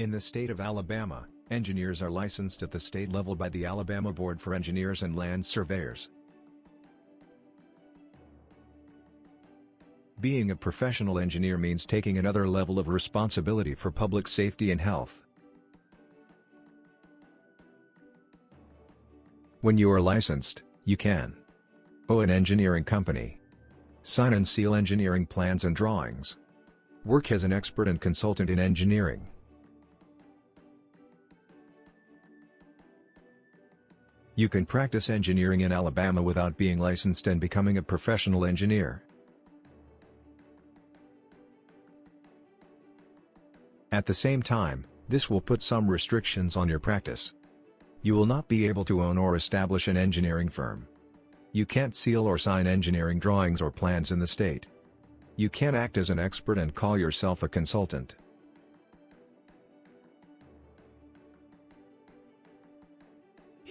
In the state of Alabama, engineers are licensed at the state level by the Alabama Board for Engineers and Land Surveyors. Being a professional engineer means taking another level of responsibility for public safety and health. When you are licensed, you can own an engineering company, sign and seal engineering plans and drawings, work as an expert and consultant in engineering, You can practice engineering in Alabama without being licensed and becoming a professional engineer. At the same time, this will put some restrictions on your practice. You will not be able to own or establish an engineering firm. You can't seal or sign engineering drawings or plans in the state. You can't act as an expert and call yourself a consultant.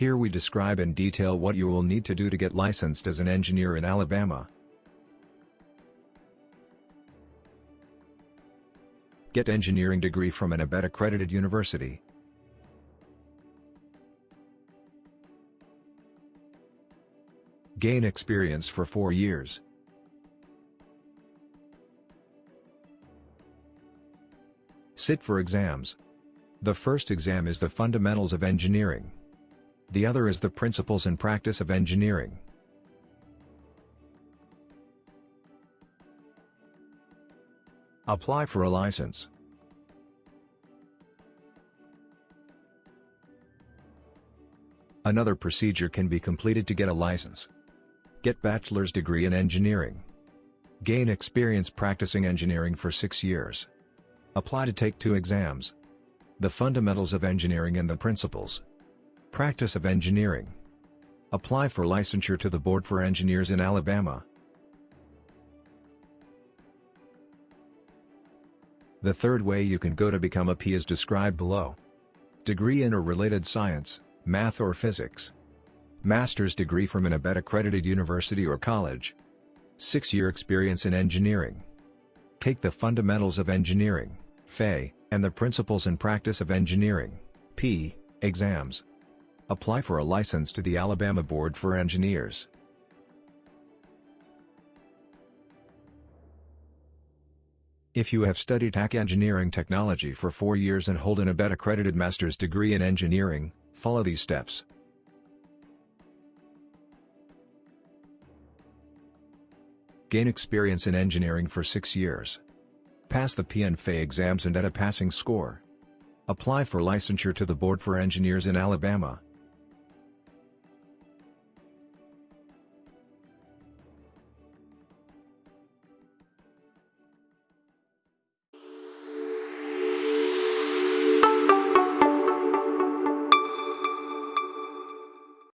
Here we describe in detail what you will need to do to get licensed as an engineer in Alabama. Get engineering degree from an ABET accredited university. Gain experience for 4 years. Sit for exams. The first exam is the Fundamentals of Engineering. The other is the Principles and Practice of Engineering. Apply for a license. Another procedure can be completed to get a license. Get bachelor's degree in engineering. Gain experience practicing engineering for six years. Apply to take two exams. The fundamentals of engineering and the principles. Practice of engineering. Apply for licensure to the Board for Engineers in Alabama. The third way you can go to become a PE is described below. Degree in or related science, math or physics. Master's degree from an ABET accredited university or college. 6-year experience in engineering. Take the Fundamentals of Engineering, FE, and the Principles and Practice of Engineering, PE, exams. Apply for a license to the Alabama Board for Engineers. If you have studied TAC Engineering Technology for 4 years and hold an ABET accredited master's degree in engineering, follow these steps. Gain experience in engineering for 6 years. Pass the PNFA exams and at a passing score. Apply for licensure to the Board for Engineers in Alabama.